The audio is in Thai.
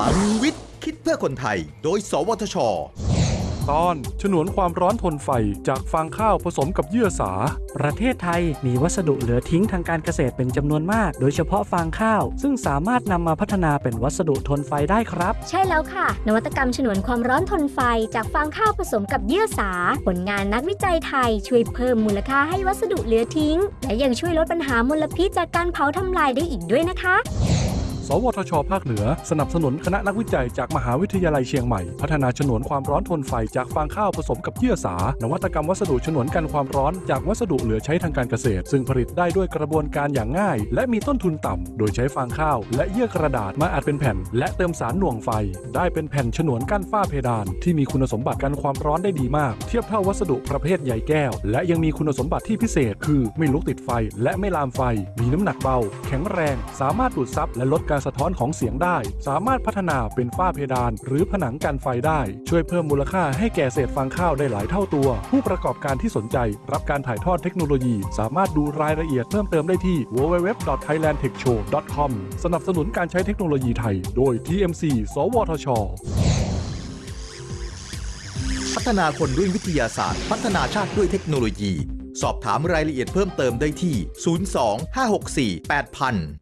ลังวิทย์ คิดเพื่อคนไทย โดย สวทช ตอนฉนวนความร้อนทนไฟจากฟางข้าวผสมกับเยื่อสา ประเทศไทยมีวัสดุเหลือทิ้งทางการเกษตรเป็นจำนวนมาก โดยเฉพาะฟางข้าว ซึ่งสามารถนำมาพัฒนาเป็นวัสดุทนไฟได้ครับ ใช่แล้วค่ะ นวัตกรรมฉนวนความร้อนทนไฟจากฟางข้าวผสมกับเยื่อสา ผลงานนักวิจัยไทยช่วยเพิ่มมูลค่าให้วัสดุเหลือทิ้ง และยังช่วยลดปัญหามลพิษจากการเผาทำลายได้อีกด้วยนะคะ สวทช ภาคเหนือ สนับสนุนคณะนักวิจัยจากมหาวิทยาลัยเชียงใหม่ พัฒนาฉนวนความร้อนทนไฟจากฟางข้าวผสมกับเยื่อสา นวัตกรรมวัสดุฉนวนกันความร้อนจากวัสดุเหลือใช้ทางการเกษตร ซึ่งผลิตได้ด้วยกระบวนการอย่างง่าย และมีต้นทุนต่ำ โดยใช้ฟางข้าว และเยื่อกระดาษมาอัดเป็นแผ่น และเติมสารหน่วงไฟ ได้เป็นแผ่นฉนวนกั้นฝ้าเพดาน ที่มีคุณสมบัติกันความร้อนได้ดีมาก เทียบเท่าวัสดุประเภทใยแก้ว และยังมีคุณสมบัติที่พิเศษ คือไม่ลุกติดไฟ และไม่ลามไฟ มีน้ำหนักเบา แข็งแรง สามารถดูดซับและลดการสะท้อนของเสียงได้ สามารถพัฒนาเป็นฝ้าเพดาน หรือผนังกันไฟได้ ช่วยเพิ่มมูลค่าให้แก่เศษฟางข้าวได้หลายเท่าตัว ผู้ประกอบการที่สนใจ รับการถ่ายทอดเทคโนโลยี สามารถดูรายละเอียดเพิ่มเติมได้ที่ www.thailandtechshow.com สนับสนุนการใช้เทคโนโลยีไทย โดย TMC สวทช พัฒนาคนด้วยวิทยาศาสตร์ พัฒนาชาติด้วยเทคโนโลยี สอบถามรายละเอียดเพิ่มเติมได้ที่ 02 564 8000